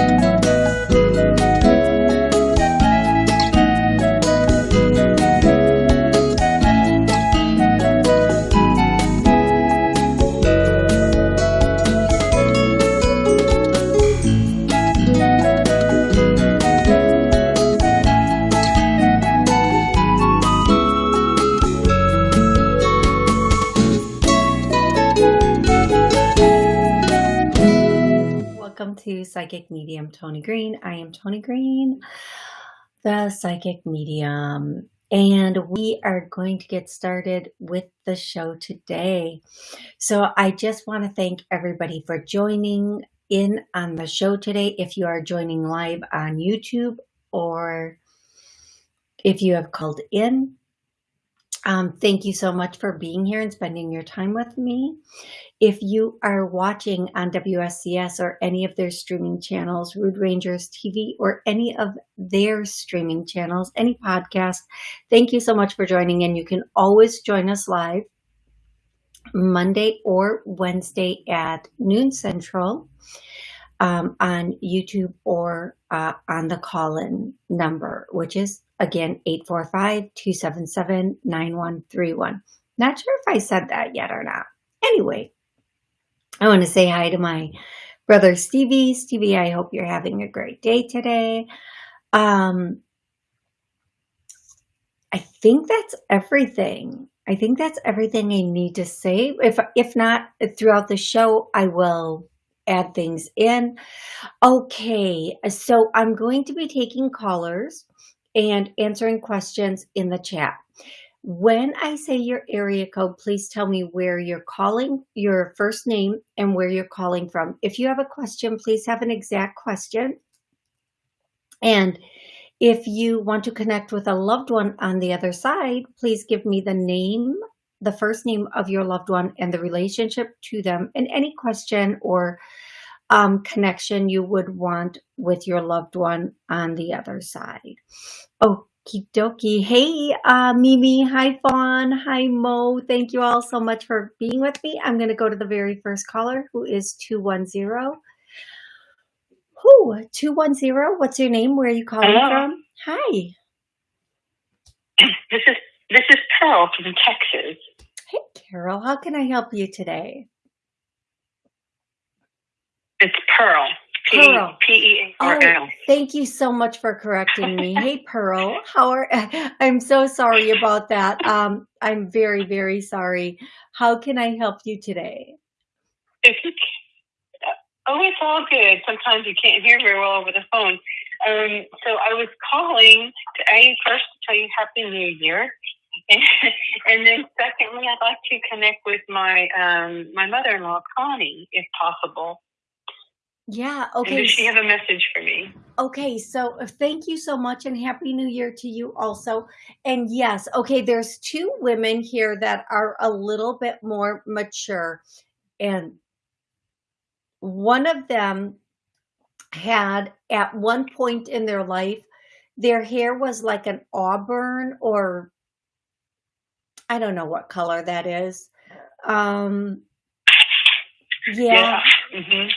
Welcome to Psychic Medium Tony Green. I am Tony Green, the Psychic Medium, and we are going to get started with the show today. So I just want to thank everybody for joining in on the show today. If you are joining live on YouTube or if you have called in, um, thank you so much for being here and spending your time with me. If you are watching on WSCS or any of their streaming channels, Rude Rangers TV, or any of their streaming channels, any podcast, thank you so much for joining in. You can always join us live Monday or Wednesday at noon central um, on YouTube or uh, on the call-in number, which is again 845-277-9131. Not sure if I said that yet or not. Anyway, I want to say hi to my brother Stevie. Stevie, I hope you're having a great day today. Um, I think that's everything. I think that's everything I need to say. If if not throughout the show, I will add things in. Okay, so I'm going to be taking callers and answering questions in the chat. When I say your area code, please tell me where you're calling, your first name, and where you're calling from. If you have a question, please have an exact question. And if you want to connect with a loved one on the other side, please give me the name, the first name of your loved one and the relationship to them and any question or um, connection you would want with your loved one on the other side. Okie dokie. Hey, uh, Mimi. Hi, Fawn. Hi, Mo. Thank you all so much for being with me. I'm going to go to the very first caller who is 210. Who? 210? What's your name? Where are you calling Hello. from? Hi. This is this is Pearl from Texas. Carol. How can I help you today? It's Pearl. P Pearl. P E A R Oh, thank you so much for correcting me. Hey, Pearl, how are, I'm so sorry about that. Um, I'm very, very sorry. How can I help you today? If you ca- oh, it's all good. Sometimes you can't hear very well over the phone. Um, so I was calling to a first to tell you Happy New Year, and, and then secondly, I'd like to connect with my um, my mother-in-law Connie, if possible. Yeah, And okay. does she have a message for me? Okay, so uh, thank you so much and happy new year to you also. And yes, okay, there's two women here that are a little bit more mature and one of them had at one point in their life their hair was like an auburn or I don't know what color that is. Um yeah, hmm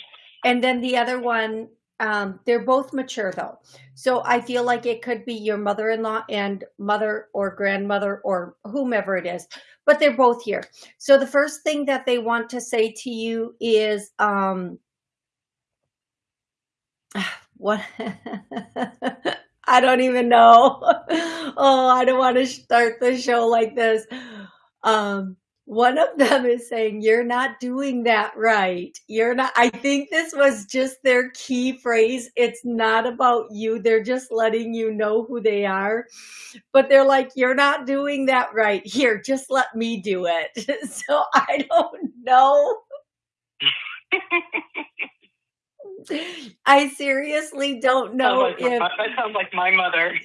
and then the other one um they're both mature though. So i feel like it could be your mother-in-law and mother or grandmother or whomever it is but they're both here. So the first thing that they want to say to you is um what i don't even know. Oh i don't want to start the show like this. Um one of them is saying you're not doing that right. You're not i think this was just their key phrase. It's not about you. They're just letting you know who they are. But they're like you're not doing that right. Here just let me do it. So i don't know i seriously don't know like my, if that sounds like my mother.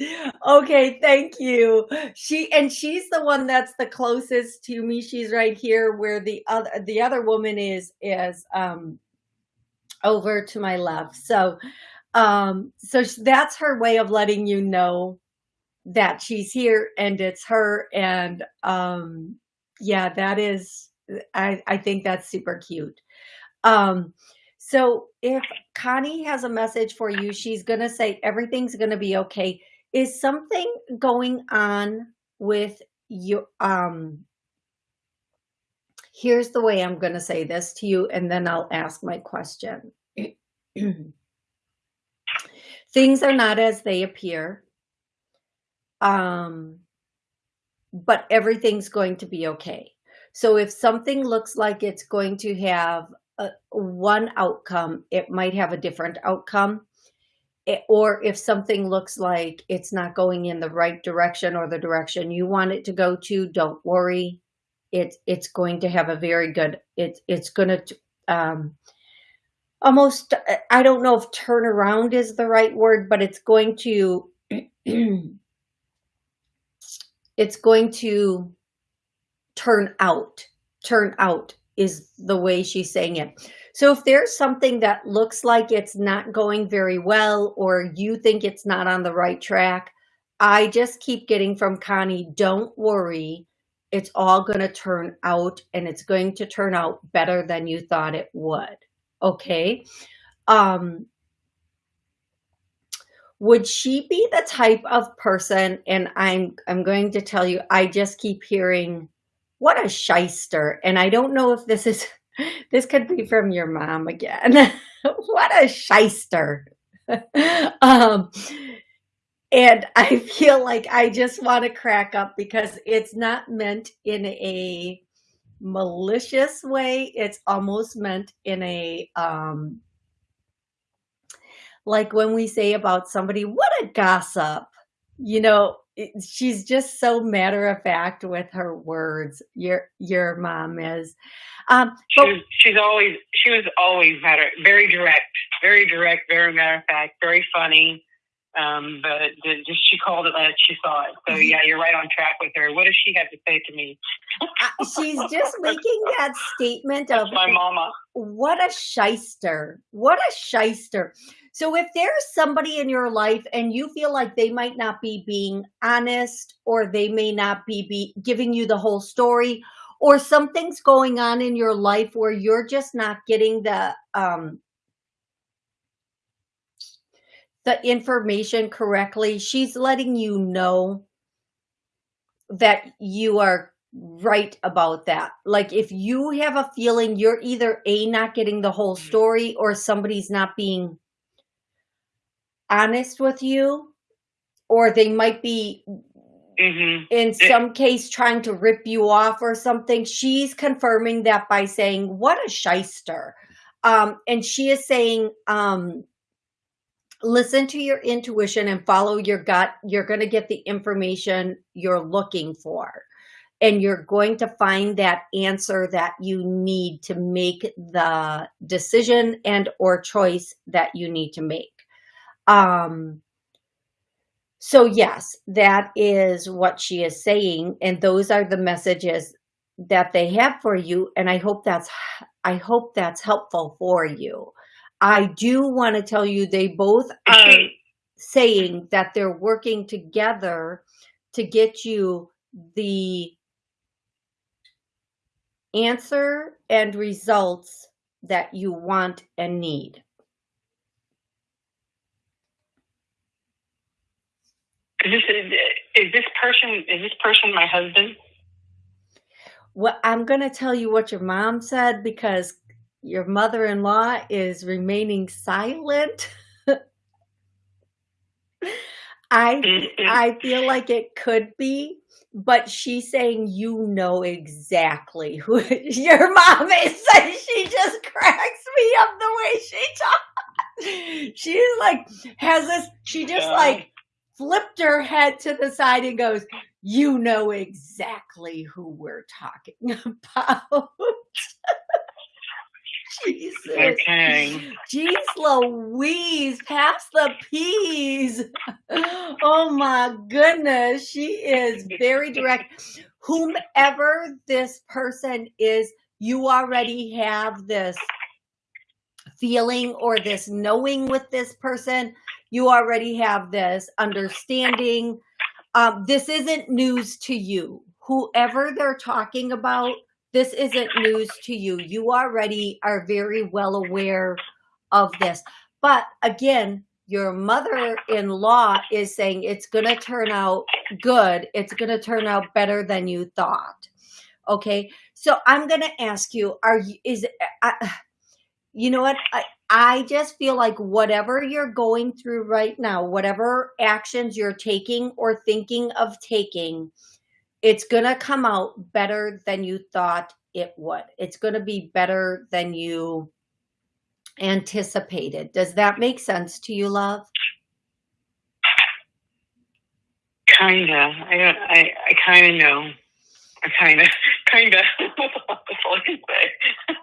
okay thank you. She and she's the one that's the closest to me. She's right here where the other the other woman is is um over to my left. So um so that's her way of letting you know that she's here and it's her and um yeah that is i i think that's super cute. Um So if Connie has a message for you, she's going to say everything's going to be okay. Is something going on with you? Um, here's the way I'm going to say this to you, and then I'll ask my question. Things are not as they appear. Um, but everything's going to be okay. So if something looks like it's going to have a, one outcome, it might have a different outcome. It, or if something looks like it's not going in the right direction or the direction you want it to go to, don't worry. It's it's going to have a very good. It's it's going to um, almost. I don't know if turnaround is the right word, but it's going to. it's going to turn out. Turn out is the way she's saying it. So if there's something that looks like it's not going very well or you think it's not on the right track, I just keep getting from Connie, don't worry. It's all going to turn out and it's going to turn out better than you thought it would. Okay. Um, would she be the type of person and i'm i'm going to tell you i just keep hearing what a shyster. And i don't know if this is this could be from your mom again. What a shyster. Um and i feel like i just want to crack up because it's not meant in a malicious way. It's almost meant in a um like when we say about somebody, what a gossip, you know, it, she's just so matter of fact with her words. Your your mom is. Um, she was, she's always she was always matter very direct, very direct, very matter of fact, very funny. Um, but just she called it as she saw it. So yeah, you're right on track with her. What does she have to say to me? She's just making that statement That's of my mama. What a shyster! What a shyster! So if there's somebody in your life and you feel like they might not be being honest or they may not be, be giving you the whole story or something's going on in your life where you're just not getting the um the information correctly, she's letting you know that you are right about that. Like if you have a feeling you're either A, not getting the whole story or somebody's not being honest with you or they might be mm-hmm. in some case trying to rip you off or something. She's confirming that by saying what a shyster. Um, and she is saying um, listen to your intuition and follow your gut. You're going to get the information you're looking for and you're going to find that answer that you need to make the decision and or choice that you need to make um, so yes, that is what she is saying. And those are the messages that they have for you. And I hope that's, I hope that's helpful for you. I do want to tell you, they both are saying that they're working together to get you the answer and results that you want and need. This is this person is this person my husband? Well, I'm going to tell you what your mom said because your mother-in-law is remaining silent. I mm-hmm. I feel like it could be, but she's saying you know exactly who your mom is. she just cracks me up the way she talks. She's like has this. She just like flipped her head to the side and goes, You know exactly who we're talking about. Jesus. Okay. Jeez Louise, pass the peas. Oh my goodness. She is very direct. Whomever this person is, you already have this feeling or this knowing with this person you already have this understanding. Um, this isn't news to you. Whoever they're talking about, this isn't news to you. You already are very well aware of this. But again, your mother-in-law is saying it's going to turn out good. It's going to turn out better than you thought. Okay. So I'm going to ask you, are you, is, uh, you know what? I, I just feel like whatever you're going through right now, whatever actions you're taking or thinking of taking, it's going to come out better than you thought it would. It's going to be better than you anticipated. Does that make sense to you, love? Kinda. I. I. I kind of know. I kind of. Kind of. That's all I can say.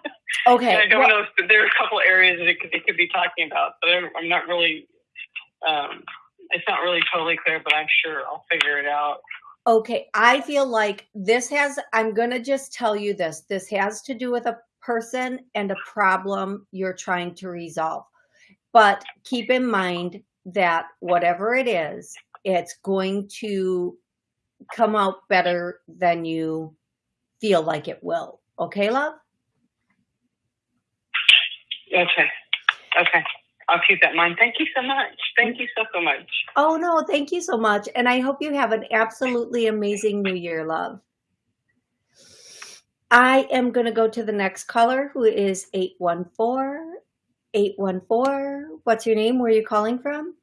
Okay. I don't well, know if there are a couple areas that it could, it could be talking about, but I'm, I'm not really. Um, it's not really totally clear, but I'm sure I'll figure it out. Okay, I feel like this has, I'm going to just tell you this. This has to do with a person and a problem you're trying to resolve. But keep in mind that whatever it is, it's going to come out better than you feel like it will. Okay, love? Okay. Okay. I'll keep that in mind. Thank you so much. Thank you so, so much. Oh, no, thank you so much. And I hope you have an absolutely amazing new year, love. I am going to go to the next caller who is 814. 814. What's your name? Where are you calling from?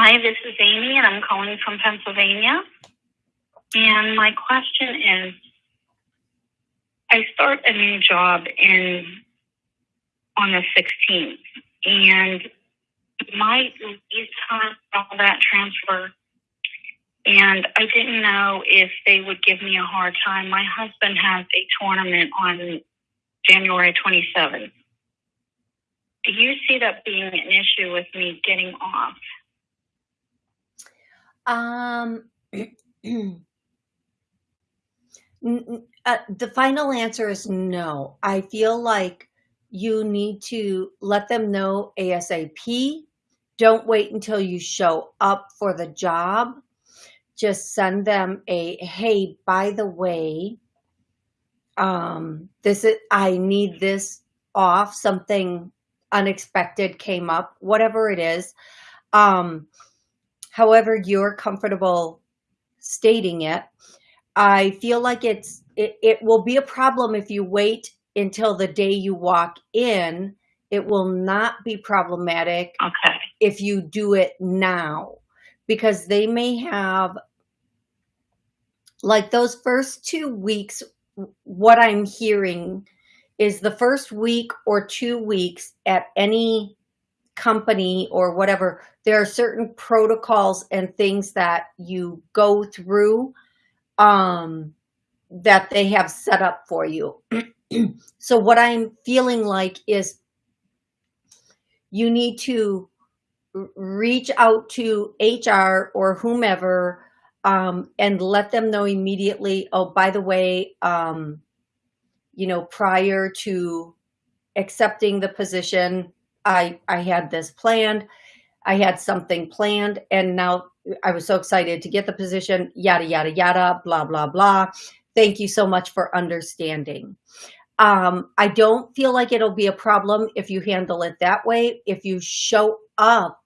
Hi, this is Amy, and I'm calling from Pennsylvania. And my question is I start a new job in on the 16th, and my leave time, all that transfer, and I didn't know if they would give me a hard time. My husband has a tournament on January 27th. Do you see that being an issue with me getting off? Um, uh, the final answer is no. I feel like you need to let them know ASAP. Don't wait until you show up for the job. Just send them a, hey, by the way, um, this is, I need this off. Something unexpected came up, whatever it is. Um, however you're comfortable stating it. I feel like it's it, it will be a problem if you wait until the day you walk in. It will not be problematic okay. if you do it now because they may have like those first two weeks what I'm hearing is the first week or two weeks at any company or whatever, there are certain protocols and things that you go through um, that they have set up for you. so what I'm feeling like is you need to reach out to HR or whomever um, and let them know immediately, oh, by the way, um, you know, prior to accepting the position, I, I had this planned. I had something planned and now I was so excited to get the position, yada, yada, yada, blah, blah, blah. Thank you so much for understanding. Um, I don't feel like it'll be a problem if you handle it that way. If you show up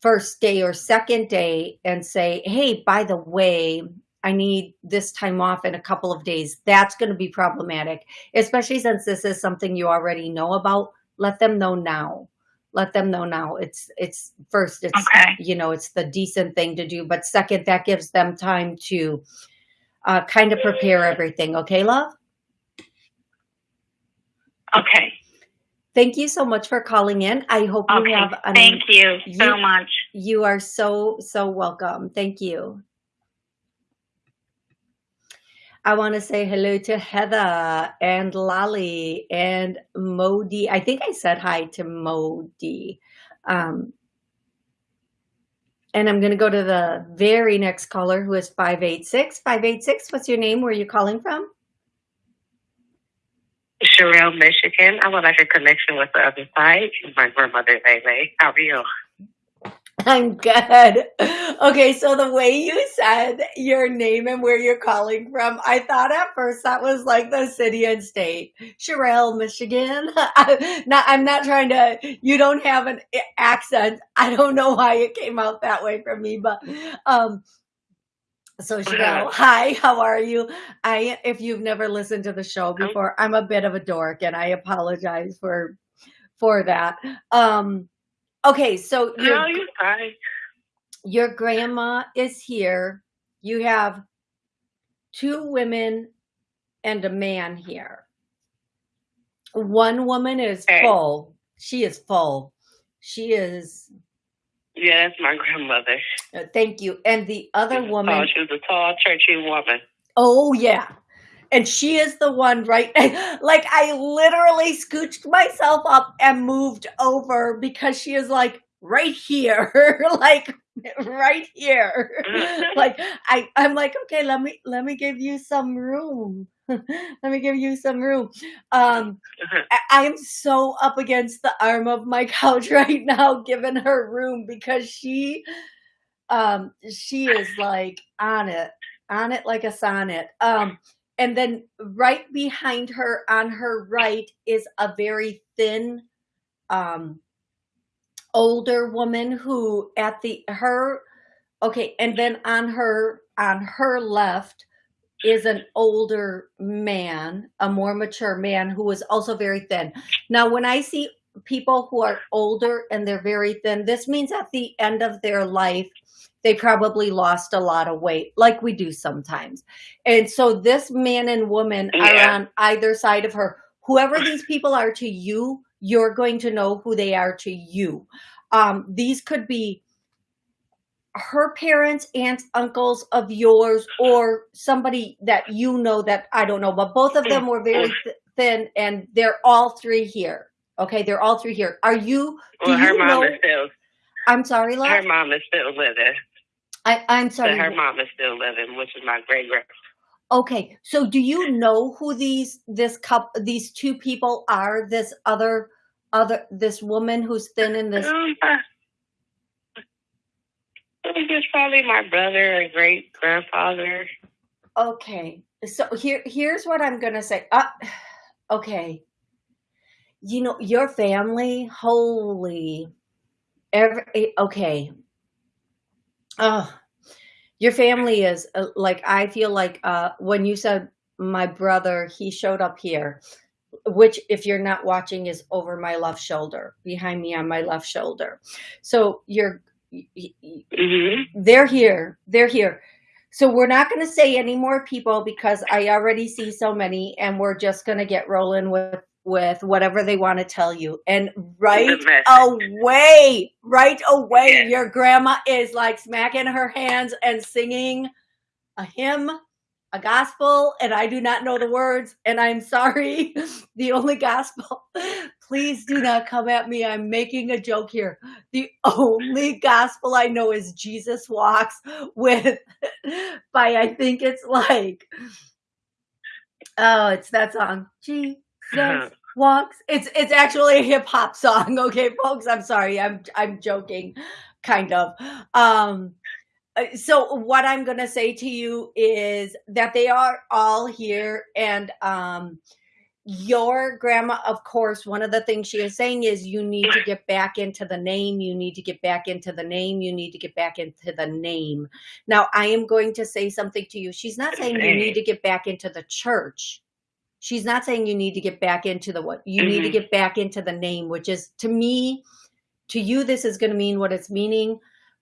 first day or second day and say, hey, by the way, I need this time off in a couple of days, that's going to be problematic, especially since this is something you already know about. Let them know now let them know now. It's it's first, it's okay. you know, it's the decent thing to do, but second, that gives them time to uh, kind of prepare everything. Okay, love. Okay. Thank you so much for calling in. I hope you have. An, Thank you so you, much. You are so so welcome. Thank you. I want to say hello to Heather and Lolly and Modi. I think I said hi to Modi. Um, and I'm going to go to the very next caller who is 586. 586, what's your name? Where are you calling from? Sherelle, Michigan. I would like a connection with the other side. My grandmother, Lele. How are you? I'm good. Okay, so the way you said your name and where you're calling from, I thought at first that was like the city and state, Sherrill, Michigan. I, not, I'm not trying to. You don't have an accent. I don't know why it came out that way from me, but um, so Chanel, hi, how are you? I if you've never listened to the show before, I'm a bit of a dork and I apologize for for that. Um okay, so your, No, you're fine. your grandma is here. You have two women and a man here. One woman is Okay. full. She is full. She is Yeah, that's my grandmother. uh, thank you. And the other woman tall. She was a tall, churchy woman. Oh yeah. And she is the one right like I literally scooched myself up and moved over because she is like right here. like right here. like I I'm like okay, let me let me give you some room. let me give you some room. Um I- I'm so up against the arm of my couch right now giving her room because she um she is like on it on it like a sonnet um and then right behind her on her right is a very thin um older woman who at the her okay and then on her on her left is an older man a more mature man who is also very thin. Now when i see people who are older and they're very thin this means at the end of their life they probably lost a lot of weight like we do sometimes and so this man and woman are on either side of her whoever these people are to you you're going to know who they are to you um, these could be her parents, aunts, uncles of yours, or somebody that you know that I don't know, but both of them were very th- thin, and they're all three here. Okay, they're all three here. Are you? Well, her you mom know? is still I'm sorry, her mom is still living. I, I'm But sorry. her mom is still living, which is my great grand. Okay, so do you know who these this cup these two people are? This other other this woman who's thin in this Um, I probably my brother or great grandfather. Okay. So here here's what I'm going to say. Uh, okay. You know, your family, holy every okay. Oh, your family is uh, like I feel like uh when you said my brother, he showed up here, which if you're not watching is over my left shoulder, behind me on my left shoulder. So you're y- hmm they're here. They're here. So we're not going to say any more people because I already see so many, and we're just going to get rolling with with whatever they want to tell you. And right away, right away, Yeah. your grandma is like smacking her hands and singing a hymn, a gospel, and I do not know the words, and I'm sorry. The only gospel, please do not come at me. I'm making a joke here. The only gospel I know is Jesus Walks with by I think it's like oh, it's that song. Walks. It's it's actually a hip hop song, okay, folks. I'm sorry. I'm I'm joking, kind of. Um uh, so what I'm going to say to you is that they are all here and um your grandma of course one of the things she is saying is you need to get back into the name you need to get back into the name you need to get back into the name now i am going to say something to you she's not saying you need to get back into the church she's not saying you need to get back into the what you need to Mhm. get back into the name which is to me to you this is going to mean what it's meaning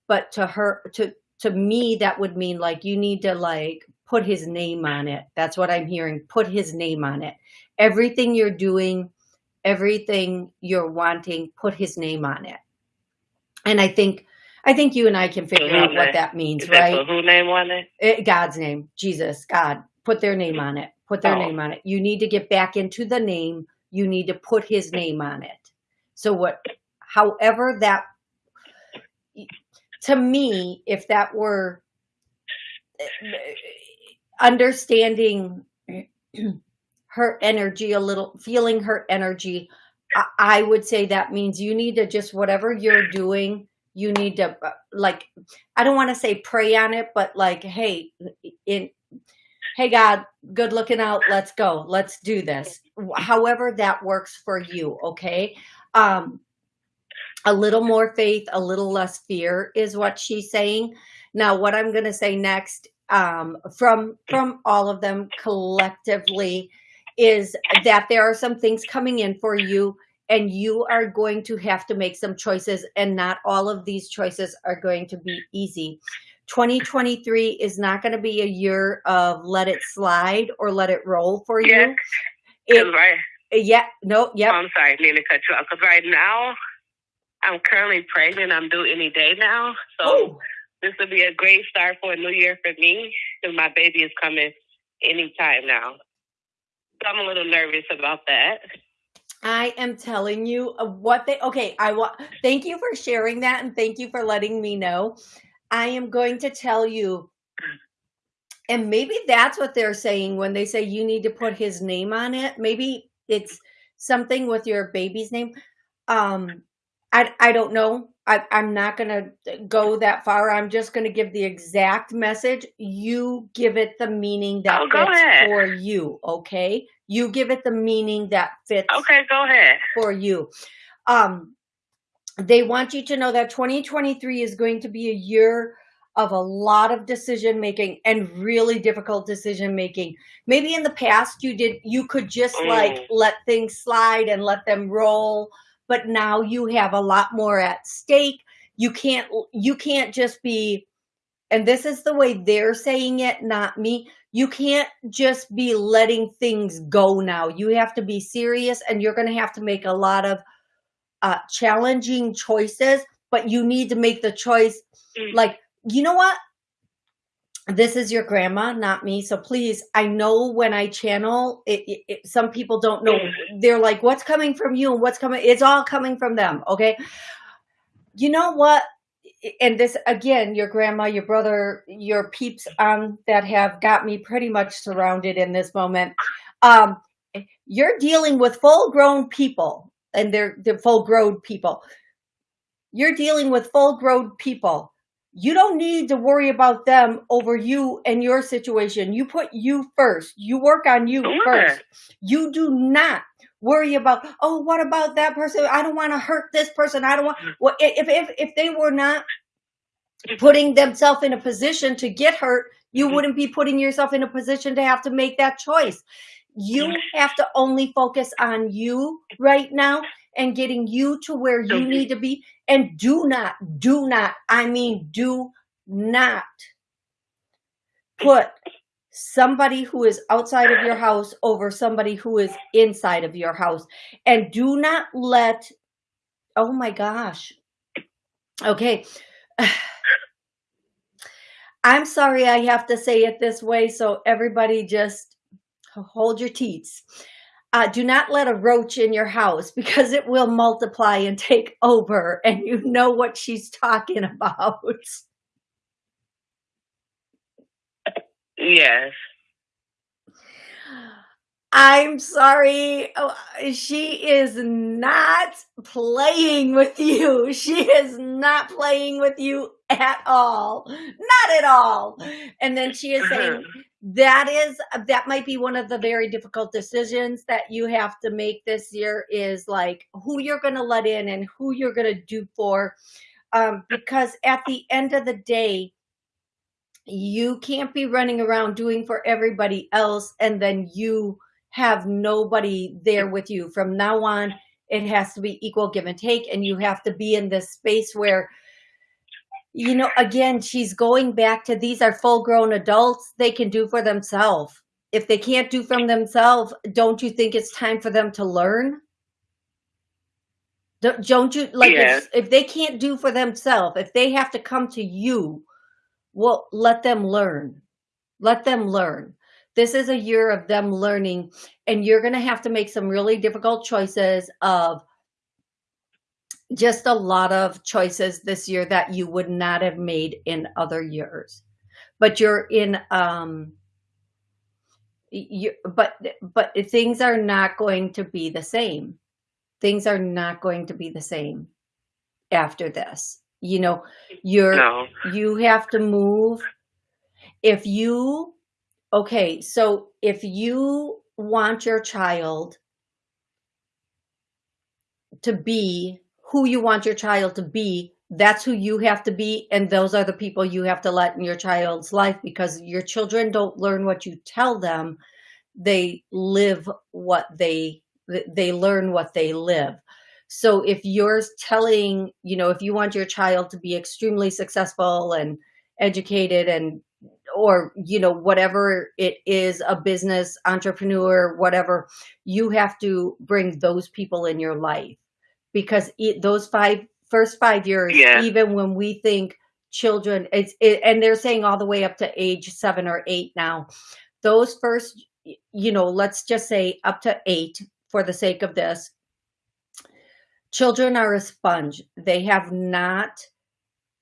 but to her to to me that would mean like you need to like put his name on it. That's what i'm hearing. Put his name on it. Everything you're doing everything you're wanting put his name on it. And i think i think you and i can figure out what that means Is right? for who name on it? Eh, God's name, Jesus, God, put their name on it. Put their Oh. name on it. You need to get back into the name. You need to put his name on it. So what however that to me, if that were eh, understanding her energy a little, feeling her energy, I, I would say that means you need to just whatever you're doing, you need to uh, like i don't want to say pray on it but like hey in hey god good looking out let's go let's do this. However that works for you okay? Um a little more faith a little less fear is what she's saying. Now what i'm going to say next um from from all of them collectively is that there are some things coming in for you and you are going to have to make some choices and not all of these choices are going to be easy 2023 is not going to be a year of let it slide or let it roll for Yeah. you it, right. yeah no Oh, I'm sorry, need to cut you off. Because right now, I'm currently pregnant. I'm due any day now. So this will be a great start for a new year for me because my baby is coming anytime now. So I'm a little nervous about that. I am telling you uh, what they okay. I want thank you for sharing that and thank you for letting me know. I am going to tell you, and maybe that's what they're saying when they say you need to put his name on it. Maybe it's something with your baby's name. Um, I I don't know. I, I'm not gonna go that far. I'm just gonna give the exact message. You give it the meaning that Oh, fits for you. Okay, you give it the meaning that fits Okay, go ahead. for you. Um, they want you to know that 2023 is going to be a year of a lot of decision making and really difficult decision making. Maybe in the past you did you could just like Mm. let things slide and let them roll, but now you have a lot more at stake. You can't you can't just be and this is the way they're saying it, not me. You can't just be letting things go now. You have to be serious and you're going to have to make a lot of uh, challenging choices, but you need to make the choice Mm. like, you know what? This is your grandma, not me. So please, I know when I channel, it, it, it- some people don't know. They're like, what's coming from you and what's coming? It's all coming from them. Okay. You know what? And this again, your grandma, your brother, your peeps um, that have got me pretty much surrounded in this moment. Um, you're dealing with full grown people and they're, they're full grown people. You're dealing with full grown people. You don't need to worry about them over you and your situation. You put you first. You work on you Sure. first. You do not worry about, oh, what about that person? I don't want to hurt this person. I don't want, well, if, if, if they were not putting themselves in a position to get hurt, you Mhm. wouldn't be putting yourself in a position to have to make that choice. You have to only focus on you right now and getting you to where you need to be. And do not, do not, I mean, do not put somebody who is outside of your house over somebody who is inside of your house. And do not let, oh my gosh. Okay. I'm sorry I have to say it this way, so everybody just hold your teats. Uh, do not let a roach in your house because it will multiply and take over, and you know what she's talking about. Yes. I'm sorry. Oh, She is not playing with you. She is not playing with you at all. Not at all. And then she is saying that is that might be one of the very difficult decisions that you have to make this year is like who you're going to let in and who you're going to do for. Um, because at the end of the day you can't be running around doing for everybody else and then you have nobody there with you. From now on it has to be equal give and take and you have to be in this space where you know again she's going back to these are full grown adults. They can do for themselves. If they can't do from themselves don't you think it's time for them to learn? Don't, you like Yeah. if, if they can't do for themselves if they have to come to you well let them learn. Let them learn. This is a year of them learning and you're going to have to make some really difficult choices of just a lot of choices this year that you would not have made in other years but you're in um you but but things are not going to be the same things are not going to be the same after this you know, you're, No. you have to move. If you, okay, so if you want your child to be who you want your child to be, that's who you have to be. And those are the people you have to let in your child's life because your children don't learn what you tell them. They live what they, they learn what they live. So if you're telling, you know, if you want your child to be extremely successful and educated and or you know whatever it is a business entrepreneur whatever you have to bring those people in your life because it, those five first five years Yeah. even when we think children it's it, and they're saying all the way up to age seven or eight now. Those first you know let's just say up to eight for the sake of this. Children are a sponge. They have not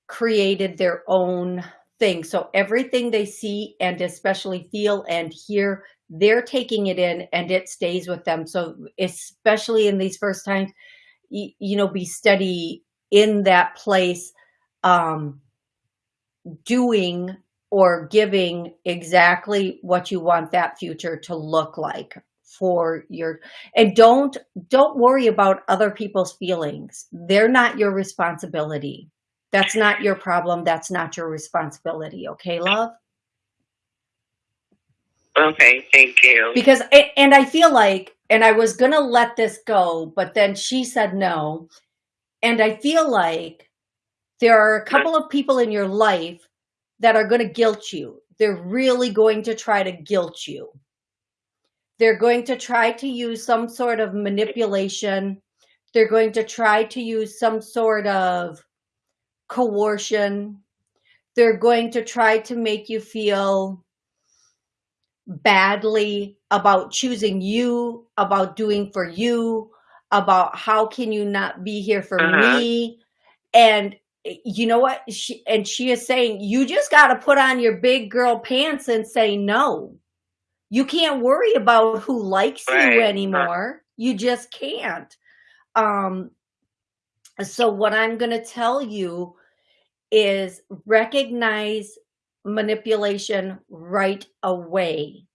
created their own thing. So everything they see and especially feel and hear they're taking it in and it stays with them. So especially in these first times you, know be steady in that place um doing or giving exactly what you want that future to look like for your and don't don't worry about other people's feelings. They're not your responsibility. That's not your problem. That's not your responsibility. Okay love Okay, thank you. because and i feel like and i was gonna let this go but then she said no. And i feel like there are a couple of people in your life that are going to guilt you. They're really going to try to guilt you. They're going to try to use some sort of manipulation. They're going to try to use some sort of coercion. They're going to try to make you feel badly about choosing you, about doing for you, about how can you not be here for Uh-huh. me. And you know what? She, and she is saying, you just got to put on your big girl pants and say no. You can't worry about who likes Right. you anymore. You just can't. Um, so what I'm going to tell you is recognize manipulation right away.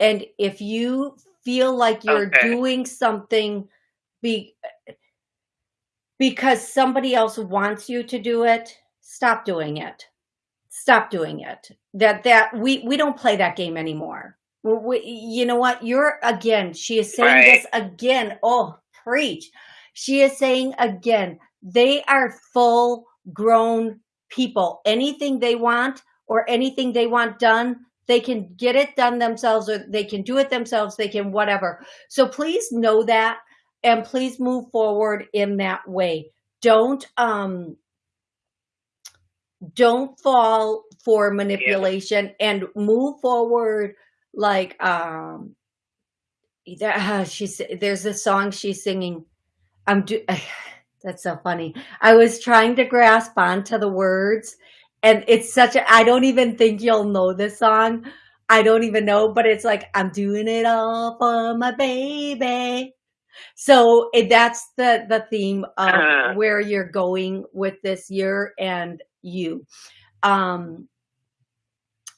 And if you feel like you're Okay. doing something be, because somebody else wants you to do it, stop doing it. Stop doing it. That that we we don't play that game anymore. We, you know what? You're again. She is saying Right. this again. Oh, preach. She is saying again. They are full grown people. Anything they want or anything they want done, they can get it done themselves or they can do it themselves. They can whatever. So please know that and please move forward in that way. Don't um don't fall for manipulation and move forward like um that she's there's a song she's singing i'm do that's so funny i was trying to grasp onto the words and it's such a i don't even think you'll know this song i don't even know but it's like i'm doing it all for my baby so it, that's the the theme of Uh-huh. where you're going with this year and you um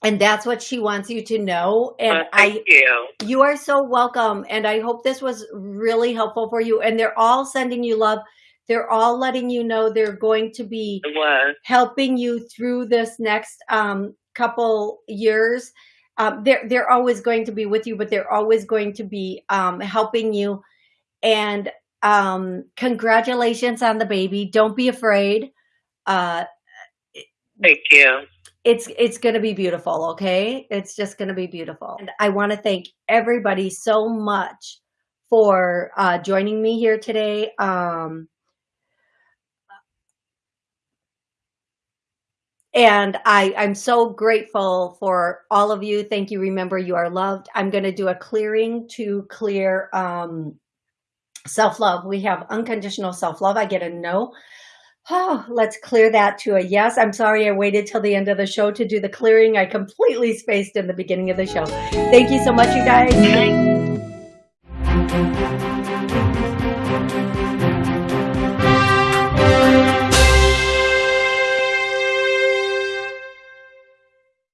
and that's what she wants you to know and Well, i you. you are so welcome. And I hope this was really helpful for you. And they're all sending you love. They're all letting you know they're going to be helping you through this next um, couple years. Um, they're, they're always going to be with you, but they're always going to be um, helping you. And um, congratulations on the baby. Don't be afraid. Uh, Thank you. it's it's going to be beautiful okay it's just going to be beautiful and i want to thank everybody so much for uh joining me here today um and i i'm so grateful for all of you thank you remember you are loved i'm going to do a clearing to clear um self-love we have unconditional self-love i get a no Oh, let's clear that to a yes. I'm sorry I waited till the end of the show to do the clearing. I completely spaced in the beginning of the show. Thank you so much, you guys.